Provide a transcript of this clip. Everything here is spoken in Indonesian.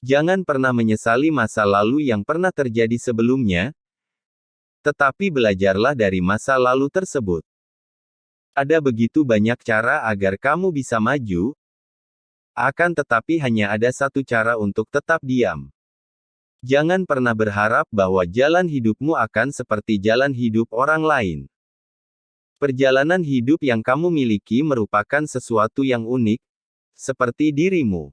Jangan pernah menyesali masa lalu yang pernah terjadi sebelumnya, tetapi belajarlah dari masa lalu tersebut. Ada begitu banyak cara agar kamu bisa maju, akan tetapi hanya ada satu cara untuk tetap diam. Jangan pernah berharap bahwa jalan hidupmu akan seperti jalan hidup orang lain. Perjalanan hidup yang kamu miliki merupakan sesuatu yang unik, seperti dirimu.